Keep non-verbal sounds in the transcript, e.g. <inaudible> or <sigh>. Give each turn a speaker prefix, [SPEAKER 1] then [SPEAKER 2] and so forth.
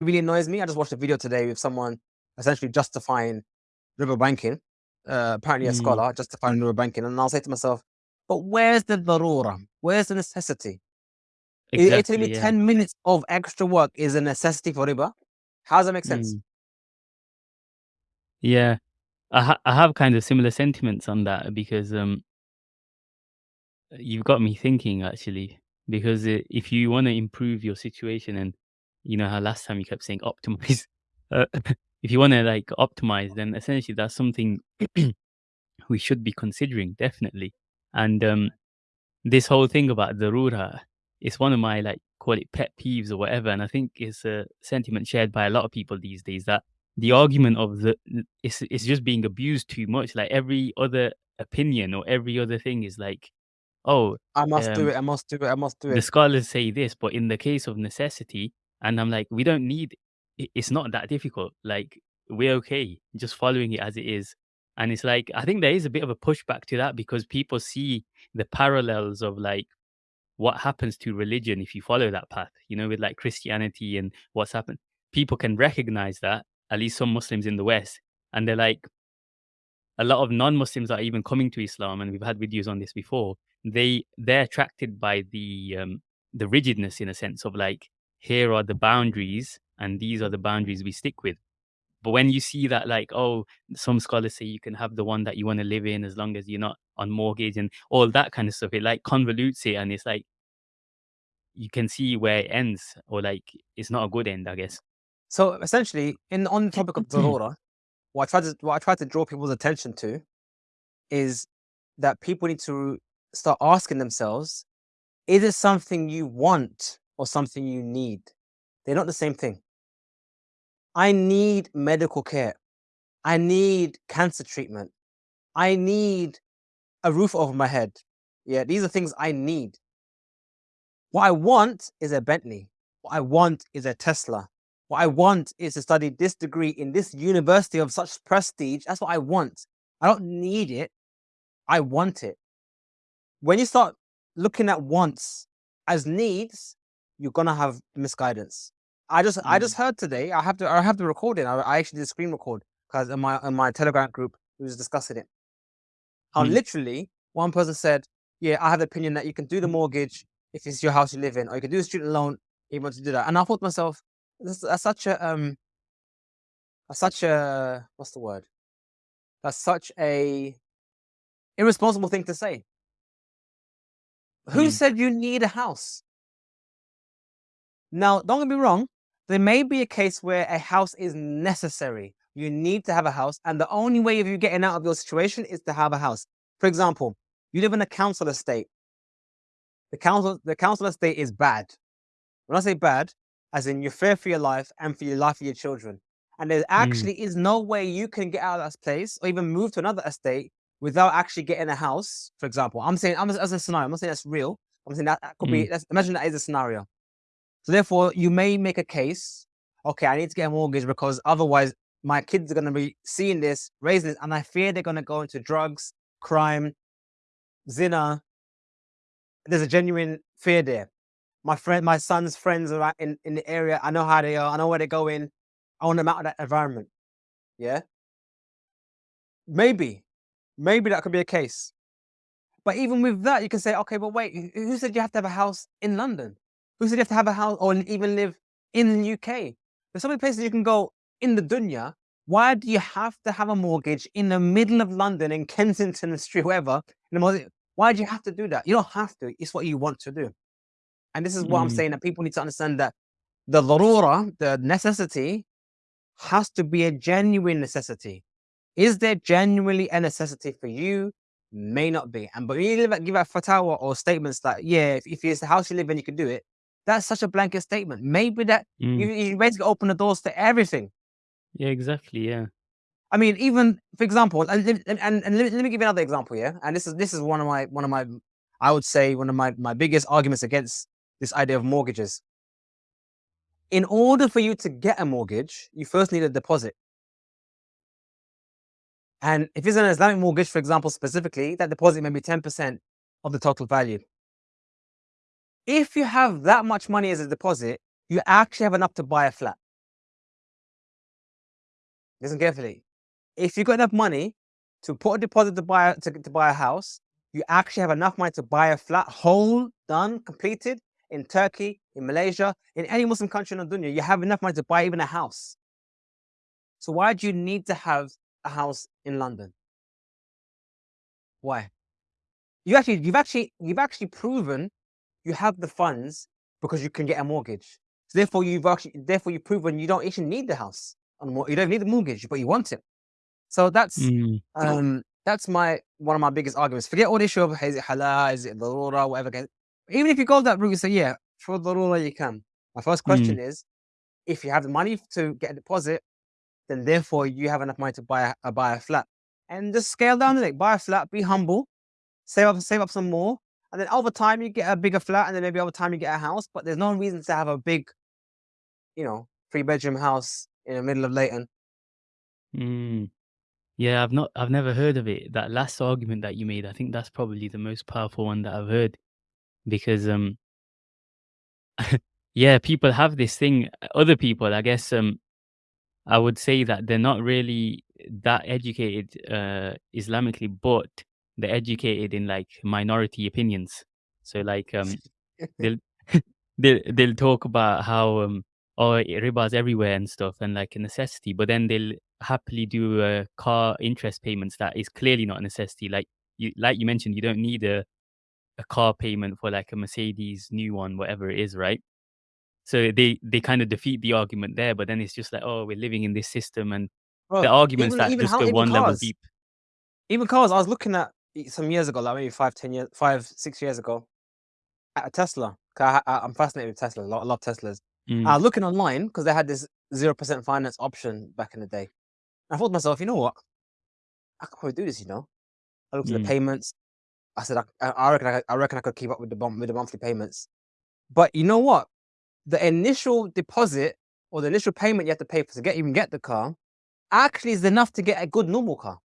[SPEAKER 1] really annoys me, I just watched a video today with someone essentially justifying riba banking, uh, apparently a
[SPEAKER 2] Mm.
[SPEAKER 1] scholar justifying riba banking, and I'll say to myself, "But where's the darura? Where's the necessity? Are you telling me
[SPEAKER 2] yeah.
[SPEAKER 1] 10 minutes of extra work is a necessity for riba? How does that make sense?"
[SPEAKER 2] Mm. Yeah. I ha I have kind of similar sentiments on that because, um you've got me thinking actually, because i if you wanna improve your situation and you know how last time you kept saying optimize, <laughs> uh, <laughs> if you wanna, like, optimize, then essentially that's something <clears throat> we should be considering, definitely. And, um, this whole thing about darura is one of my, like, call it pet peeves or whatever, and I think it's a sentiment shared by a lot of people these days that the argument of the it's it's just being abused too much, like, every other opinion or every other thing is like, "Oh,
[SPEAKER 1] I must do
[SPEAKER 2] um,
[SPEAKER 1] it, I must do it, I must do it.
[SPEAKER 2] the scholars say this, but in the case of necessity" and I'm like, "We don't need it's not that difficult, like, we're okay just following it as it is." And it's like, I think there is a bit of a pushback to that because people see the parallels of, like, what happens to religion if you follow that path, you know, with, like, Christianity and what's happened. People can recognize that, at least some Muslims in the West, and they're like a lot of non-Muslims are even coming to Islam, and we've had videos on this before. They they're attracted by the, um, the rigidness in a sense of like, here are the boundaries, and these are the boundaries we stick with. But when you see that like, oh, some scholars say you can have the one that you wanna live in as long as you're not on mortgage and all that kind of stuff, it like convolutes it and it's like you can see where it ends or like it's not a good end, I guess.
[SPEAKER 1] So essentially, in on the topic of darura, <clears throat> what I try to what I try to draw people's attention to is that people need to start asking themselves, "Is it something you want or something you need?" They're not the same thing. I need medical care. I need cancer treatment. I need a roof over my head. Yeah, these are things I need. What I want is a Bentley. What I want is a Tesla. What I want is to study this degree in this university of such prestige. That's what I want. I don't need it. I want it. When you start looking at wants as needs, you're gonna have misguidance. I just I just
[SPEAKER 2] Mm.
[SPEAKER 1] heard today, I have to I have the recording. I I actually did a screen record because in my in my Telegram group, we was discussing it. How
[SPEAKER 2] Mm.
[SPEAKER 1] literally one person said, "Yeah, I have the opinion that you can do the mortgage if it's your house you live in, or you can do a student loan if you want to do that." And I thought to myself, "That's that's such a, um" that's such a what's the word? That's such a irresponsible thing to say. Who
[SPEAKER 2] Mm.
[SPEAKER 1] said you need a house? Now, don't get me wrong, there may be a case where a house is necessary. You need to have a house, and the only way of you getting out of your situation is to have a house. For example, you live in a council estate. The council the council estate is bad. When I say bad, as in you fear for your life and for your life of your children. And there
[SPEAKER 2] Mm.
[SPEAKER 1] actually is no way you can get out of that place or even move to another estate without actually getting a house, for example. I'm saying I'm as a scenario, I'm not saying that's real. I'm saying that that could be
[SPEAKER 2] Mm.
[SPEAKER 1] let's imagine that is a scenario. So therefore, you may make a case, "Okay, I need to get a mortgage because otherwise my kids are gonna be seeing this, raising this, and I fear they're gonna go into drugs, crime, zina." There's a genuine fear there. My friend my son's friends are in in the area. I know how they are. I know where they're going. I want them out of that environment. Yeah? Maybe. Maybe that could be a case. But even with that, you can say, "Okay, but wait, who said you have to have a house in London? Who said you have to have a house or even live in the UK? There's so many places you can go in the dunya. Why do you have to have a mortgage in the middle of London, in Kensington Street, wherever, in the most why do you have to do that? You don't have to. It's what you want to do. And this is what I'm
[SPEAKER 2] Mm.
[SPEAKER 1] saying, that people need to understand that the darura, the necessity, has to be a genuine necessity. Is there genuinely a necessity for you? May not be. And but when you give out fatwa or statements that, "Yeah, if if it's the house you live in, you can do it." That's such a blanket statement. Maybe that you
[SPEAKER 2] Mm.
[SPEAKER 1] you basically open the doors to everything.
[SPEAKER 2] Yeah, exactly, yeah.
[SPEAKER 1] I mean, even for example, and and and let me let me give you another example, yeah? And this is this is one of my one of my I would say one of my my biggest arguments against this idea of mortgages. In order for you to get a mortgage, you first need a deposit. And if it's an Islamic mortgage, for example, specifically, that deposit may be 10% of the total value. If you have that much money as a deposit, you actually have enough to buy a flat. listen carefully. If you've got enough money to put a deposit to buy to, to buy a house, you actually have enough money to buy a flat, whole, done, completed in Turkey, in Malaysia, in any Muslim country in the dunya. You have enough money to buy even a house. So why do you need to have a house in London? Why? You actually, you've actually, you've actually proven you have the funds because you can get a mortgage. So therefore, you've actually, therefore, you've proven you don't actually need the house. You don't need the mortgage, but you want it. So that's
[SPEAKER 2] Mm.
[SPEAKER 1] um that's my one of my biggest arguments. Forget all the issue of is it halal, is it darura, whatever. Even if you go that route, you say yeah, for darura you can. My first question
[SPEAKER 2] Mm.
[SPEAKER 1] is, if you have the money to get a deposit, then therefore you have enough money to buy a, buy a flat, and just scale down the Buy a flat, be humble, save up save up some more, and then over time you get a bigger flat, and then maybe over time you get a house. But there's no reason to have a big, you know, three bedroom house in the middle of Leyton.
[SPEAKER 2] Mm. Yeah, I've not I've never heard of it. That last argument that you made, I think that's probably the most powerful one that I've heard because um <laughs> yeah, people have this thing other people, I guess um I would say that they're not really that educated uh Islamically, but they're educated in like minority opinions. So like um <laughs> they'll <laughs> they'll they'll talk about how um oh riba's everywhere and stuff and like a necessity, but then they'll happily do uh, car interest payments that is clearly not a necessity. Like you like you mentioned, you don't need a a car payment for like a Mercedes new one, whatever it is, right? So they they kind of defeat the argument there, but then it's just like, oh, we're living in this system, and the arguments
[SPEAKER 1] even
[SPEAKER 2] that
[SPEAKER 1] even
[SPEAKER 2] just
[SPEAKER 1] how
[SPEAKER 2] go one level deep.
[SPEAKER 1] Even cars, I was looking at some years ago, like maybe five, ten years, five, six years ago, at a Tesla. I, I, am fascinated with Tesla. I love, Teslas.
[SPEAKER 2] Mm,
[SPEAKER 1] was looking online because they had this zero percent finance option back in the day. And I thought to myself, you know what? I could probably do this. You know, I looked at the
[SPEAKER 2] mm,
[SPEAKER 1] payments. I said, I, I I reckon, I, I reckon I could keep up with the with the monthly payments. But you know what? The initial deposit or the initial payment you have to pay for to get even get the car actually is enough to get a good normal car.